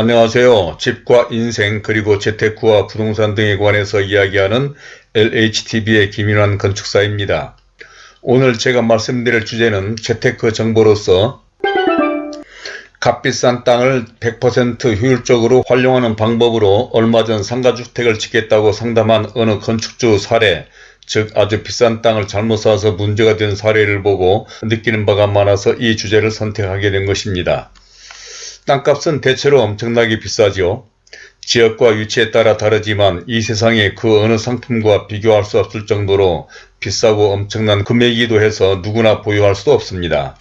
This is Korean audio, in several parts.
안녕하세요. 집과 인생 그리고 재테크와 부동산 등에 관해서 이야기하는 LHTV의 김인환 건축사입니다. 오늘 제가 말씀드릴 주제는 재테크 정보로서 값비싼 땅을 100% 효율적으로 활용하는 방법으로 얼마 전 상가주택을 짓겠다고 상담한 어느 건축주 사례 즉 아주 비싼 땅을 잘못 사서 문제가 된 사례를 보고 느끼는 바가 많아서 이 주제를 선택하게 된 것입니다. 땅값은 대체로 엄청나게 비싸지요. 지역과 위치에 따라 다르지만 이 세상에 그 어느 상품과 비교할 수 없을 정도로 비싸고 엄청난 금액이기도 해서 누구나 보유할 수 없습니다.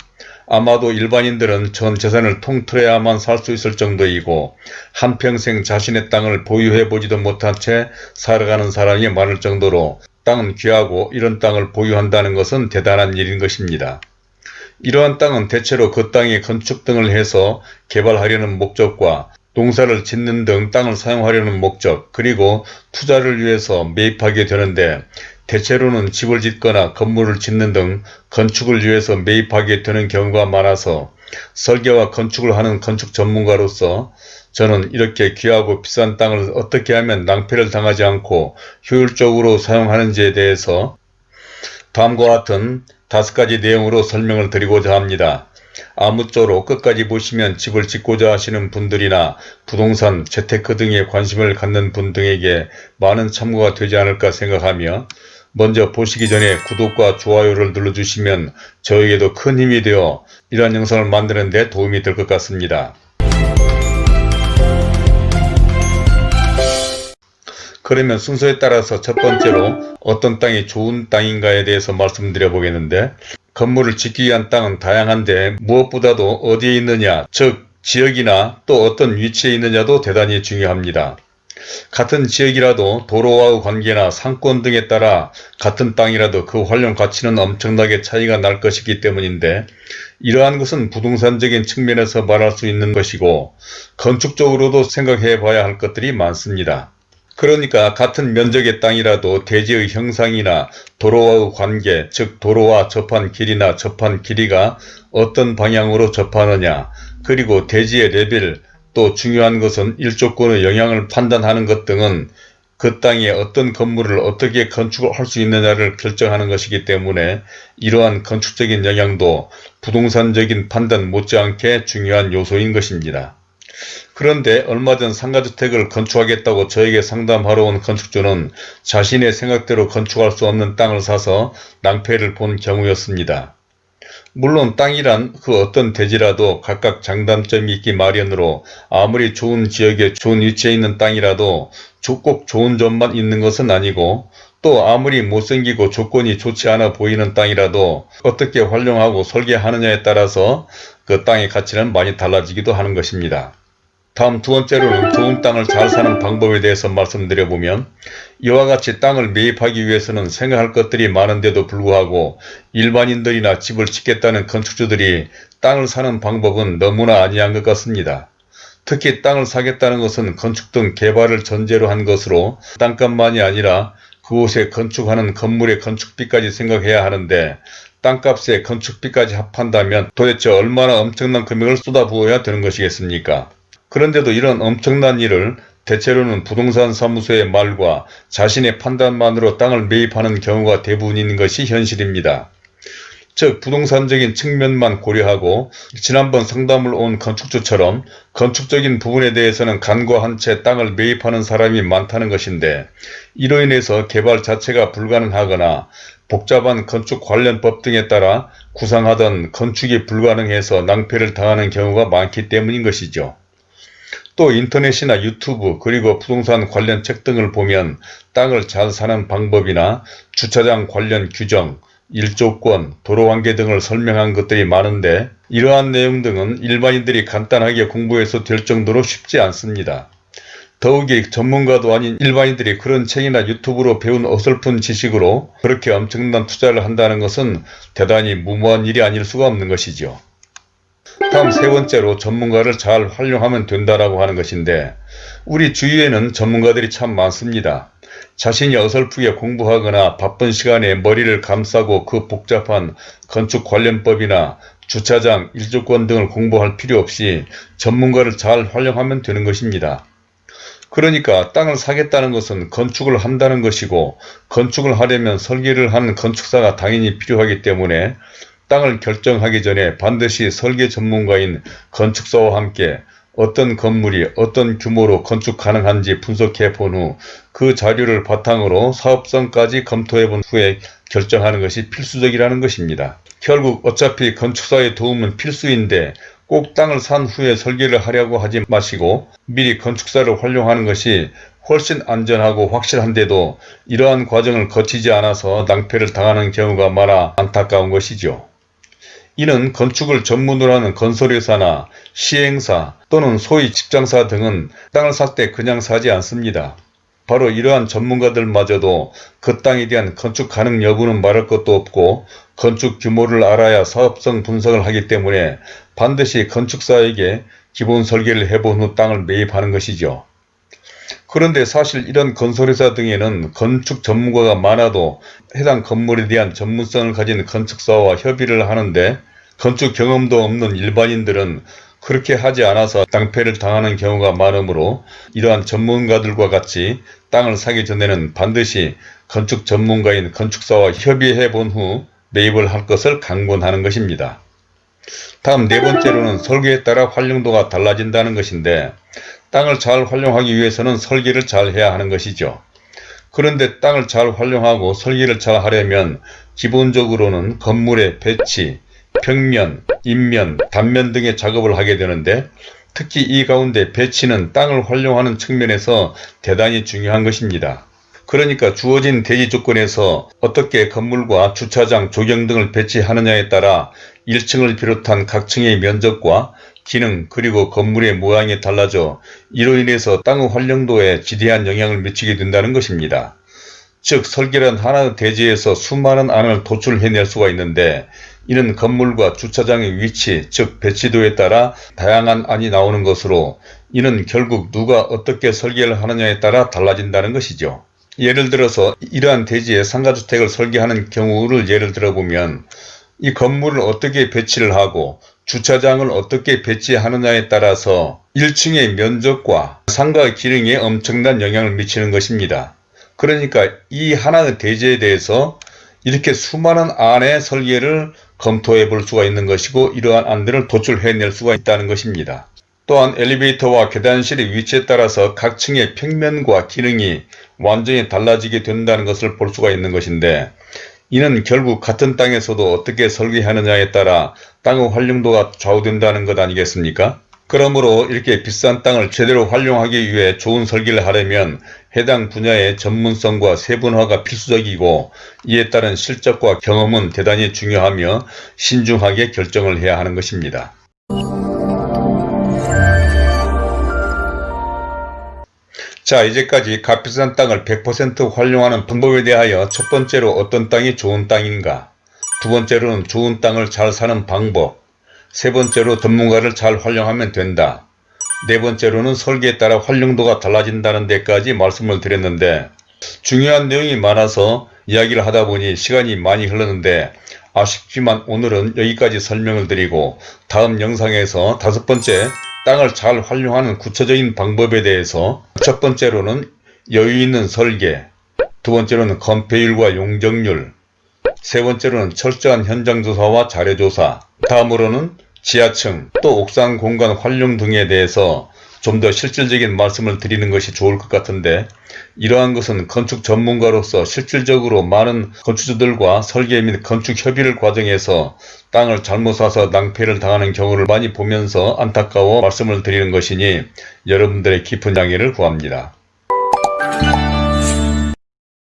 아마도 일반인들은 전 재산을 통틀어야만 살 수 있을 정도이고 한평생 자신의 땅을 보유해 보지도 못한 채 살아가는 사람이 많을 정도로 땅은 귀하고 이런 땅을 보유한다는 것은 대단한 일인 것입니다. 이러한 땅은 대체로 그 땅에 건축 등을 해서 개발하려는 목적과 농사를 짓는 등 땅을 사용하려는 목적 그리고 투자를 위해서 매입하게 되는데 대체로는 집을 짓거나 건물을 짓는 등 건축을 위해서 매입하게 되는 경우가 많아서 설계와 건축을 하는 건축 전문가로서 저는 이렇게 귀하고 비싼 땅을 어떻게 하면 낭패를 당하지 않고 효율적으로 사용하는지에 대해서 다음과 같은 다섯 가지 내용으로 설명을 드리고자 합니다. 아무쪼록 끝까지 보시면 집을 짓고자 하시는 분들이나 부동산, 재테크 등에 관심을 갖는 분 등에게 많은 참고가 되지 않을까 생각하며 먼저 보시기 전에 구독과 좋아요를 눌러주시면 저에게도 큰 힘이 되어 이러한 영상을 만드는 데 도움이 될 것 같습니다. 그러면 순서에 따라서 첫 번째로 어떤 땅이 좋은 땅인가에 대해서 말씀드려 보겠는데 건물을 짓기 위한 땅은 다양한데 무엇보다도 어디에 있느냐 즉 지역이나 또 어떤 위치에 있느냐도 대단히 중요합니다. 같은 지역이라도 도로와의 관계나 상권 등에 따라 같은 땅이라도 그 활용 가치는 엄청나게 차이가 날 것이기 때문인데 이러한 것은 부동산적인 측면에서 말할 수 있는 것이고 건축적으로도 생각해 봐야 할 것들이 많습니다. 그러니까 같은 면적의 땅이라도 대지의 형상이나 도로와의 관계, 즉 도로와 접한 길이나 접한 길이가 어떤 방향으로 접하느냐, 그리고 대지의 레벨, 또 중요한 것은 일조권의 영향을 판단하는 것 등은 그 땅에 어떤 건물을 어떻게 건축을 할수 있느냐를 결정하는 것이기 때문에 이러한 건축적인 영향도 부동산적인 판단 못지않게 중요한 요소인 것입니다. 그런데 얼마 전 상가주택을 건축하겠다고 저에게 상담하러 온 건축주는 자신의 생각대로 건축할 수 없는 땅을 사서 낭패를 본 경우였습니다. 물론 땅이란 그 어떤 대지라도 각각 장단점이 있기 마련으로 아무리 좋은 지역에 좋은 위치에 있는 땅이라도 꼭 좋은 점만 있는 것은 아니고 또 아무리 못생기고 조건이 좋지 않아 보이는 땅이라도 어떻게 활용하고 설계하느냐에 따라서 그 땅의 가치는 많이 달라지기도 하는 것입니다. 다음 두 번째로는 좋은 땅을 잘 사는 방법에 대해서 말씀드려보면 이와 같이 땅을 매입하기 위해서는 생각할 것들이 많은데도 불구하고 일반인들이나 집을 짓겠다는 건축주들이 땅을 사는 방법은 너무나 아니한 것 같습니다. 특히 땅을 사겠다는 것은 건축 등 개발을 전제로 한 것으로 땅값만이 아니라 그곳에 건축하는 건물의 건축비까지 생각해야 하는데 땅값에 건축비까지 합한다면 도대체 얼마나 엄청난 금액을 쏟아부어야 되는 것이겠습니까? 그런데도 이런 엄청난 일을 대체로는 부동산 사무소의 말과 자신의 판단만으로 땅을 매입하는 경우가 대부분인 것이 현실입니다. 즉 부동산적인 측면만 고려하고 지난번 상담을 온 건축주처럼 건축적인 부분에 대해서는 간과한 채 땅을 매입하는 사람이 많다는 것인데 이로 인해서 개발 자체가 불가능하거나 복잡한 건축 관련 법 등에 따라 구상하던 건축이 불가능해서 낭패를 당하는 경우가 많기 때문인 것이죠. 또 인터넷이나 유튜브 그리고 부동산 관련 책 등을 보면 땅을 잘 사는 방법이나 주차장 관련 규정, 일조권, 도로관계 등을 설명한 것들이 많은데 이러한 내용 등은 일반인들이 간단하게 공부해서 될 정도로 쉽지 않습니다. 더욱이 전문가도 아닌 일반인들이 그런 책이나 유튜브로 배운 어설픈 지식으로 그렇게 엄청난 투자를 한다는 것은 대단히 무모한 일이 아닐 수가 없는 것이죠. 다음 세 번째로 전문가를 잘 활용하면 된다라고 하는 것인데 우리 주위에는 전문가들이 참 많습니다. 자신이 어설프게 공부하거나 바쁜 시간에 머리를 감싸고 그 복잡한 건축 관련법이나 주차장, 일조권 등을 공부할 필요 없이 전문가를 잘 활용하면 되는 것입니다. 그러니까 땅을 사겠다는 것은 건축을 한다는 것이고 건축을 하려면 설계를 하는 건축사가 당연히 필요하기 때문에 땅을 결정하기 전에 반드시 설계 전문가인 건축사와 함께 어떤 건물이 어떤 규모로 건축 가능한지 분석해 본 후 그 자료를 바탕으로 사업성까지 검토해 본 후에 결정하는 것이 필수적이라는 것입니다. 결국 어차피 건축사의 도움은 필수인데 꼭 땅을 산 후에 설계를 하려고 하지 마시고 미리 건축사를 활용하는 것이 훨씬 안전하고 확실한데도 이러한 과정을 거치지 않아서 낭패를 당하는 경우가 많아 안타까운 것이죠. 이는 건축을 전문으로 하는 건설회사나 시행사 또는 소위 직장사 등은 땅을 살 때 그냥 사지 않습니다. 바로 이러한 전문가들마저도 그 땅에 대한 건축 가능 여부는 말할 것도 없고 건축 규모를 알아야 사업성 분석을 하기 때문에 반드시 건축사에게 기본 설계를 해본 후 땅을 매입하는 것이죠. 그런데 사실 이런 건설회사 등에는 건축 전문가가 많아도 해당 건물에 대한 전문성을 가진 건축사와 협의를 하는데 건축 경험도 없는 일반인들은 그렇게 하지 않아서 낭패를 당하는 경우가 많으므로 이러한 전문가들과 같이 땅을 사기 전에는 반드시 건축 전문가인 건축사와 협의해 본 후 매입을 할 것을 강권하는 것입니다. 다음 네 번째로는 설계에 따라 활용도가 달라진다는 것인데 땅을 잘 활용하기 위해서는 설계를 잘 해야 하는 것이죠. 그런데 땅을 잘 활용하고 설계를 잘 하려면 기본적으로는 건물의 배치, 평면, 인면, 단면 등의 작업을 하게 되는데 특히 이 가운데 배치는 땅을 활용하는 측면에서 대단히 중요한 것입니다. 그러니까 주어진 대지 조건에서 어떻게 건물과 주차장, 조경 등을 배치하느냐에 따라 1층을 비롯한 각 층의 면적과 기능 그리고 건물의 모양이 달라져 이로 인해서 땅의 활용도에 지대한 영향을 미치게 된다는 것입니다. 즉 설계란 하나의 대지에서 수많은 안을 도출해낼 수가 있는데 이는 건물과 주차장의 위치 즉 배치도에 따라 다양한 안이 나오는 것으로 이는 결국 누가 어떻게 설계를 하느냐에 따라 달라진다는 것이죠. 예를 들어서 이러한 대지에 상가주택을 설계하는 경우를 예를 들어보면 이 건물을 어떻게 배치를 하고 주차장을 어떻게 배치하느냐에 따라서 1층의 면적과 상가 기능에 엄청난 영향을 미치는 것입니다. 그러니까 이 하나의 대지에 대해서 이렇게 수많은 안의 설계를 검토해 볼 수가 있는 것이고 이러한 안들을 도출해낼 수가 있다는 것입니다. 또한 엘리베이터와 계단실의 위치에 따라서 각 층의 평면과 기능이 완전히 달라지게 된다는 것을 볼 수가 있는 것인데 이는 결국 같은 땅에서도 어떻게 설계하느냐에 따라 땅의 활용도가 좌우된다는 것 아니겠습니까? 그러므로 이렇게 비싼 땅을 제대로 활용하기 위해 좋은 설계를 하려면 해당 분야의 전문성과 세분화가 필수적이고 이에 따른 실적과 경험은 대단히 중요하며 신중하게 결정을 해야 하는 것입니다. 자 이제까지 값비싼 땅을 100% 활용하는 방법에 대하여 첫 번째로 어떤 땅이 좋은 땅인가 두 번째로는 좋은 땅을 잘 사는 방법 세 번째로 전문가를 잘 활용하면 된다. 네 번째로는 설계에 따라 활용도가 달라진다는 데까지 말씀을 드렸는데 중요한 내용이 많아서 이야기를 하다 보니 시간이 많이 흘렀는데 아쉽지만 오늘은 여기까지 설명을 드리고 다음 영상에서 다섯 번째 땅을 잘 활용하는 구체적인 방법에 대해서 첫 번째로는 여유 있는 설계 두 번째로는 건폐율과 용적률 세 번째로는 철저한 현장조사와 자료조사 다음으로는 지하층 또 옥상 공간 활용 등에 대해서 좀 더 실질적인 말씀을 드리는 것이 좋을 것 같은데 이러한 것은 건축 전문가로서 실질적으로 많은 건축주들과 설계 및 건축 협의를 과정에서 땅을 잘못 사서 낭패를 당하는 경우를 많이 보면서 안타까워 말씀을 드리는 것이니 여러분들의 깊은 양해를 구합니다.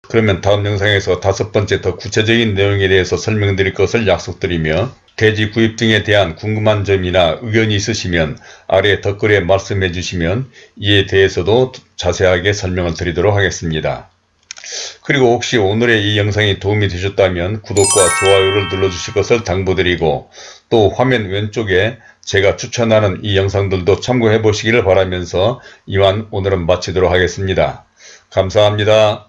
그러면 다음 영상에서 다섯 번째 더 구체적인 내용에 대해서 설명드릴 것을 약속드리며 대지 구입 등에 대한 궁금한 점이나 의견이 있으시면 아래 댓글에 말씀해 주시면 이에 대해서도 자세하게 설명을 드리도록 하겠습니다. 그리고 혹시 오늘의 이 영상이 도움이 되셨다면 구독과 좋아요를 눌러주실 것을 당부드리고 또 화면 왼쪽에 제가 추천하는 이 영상들도 참고해 보시기를 바라면서 이만 오늘은 마치도록 하겠습니다. 감사합니다.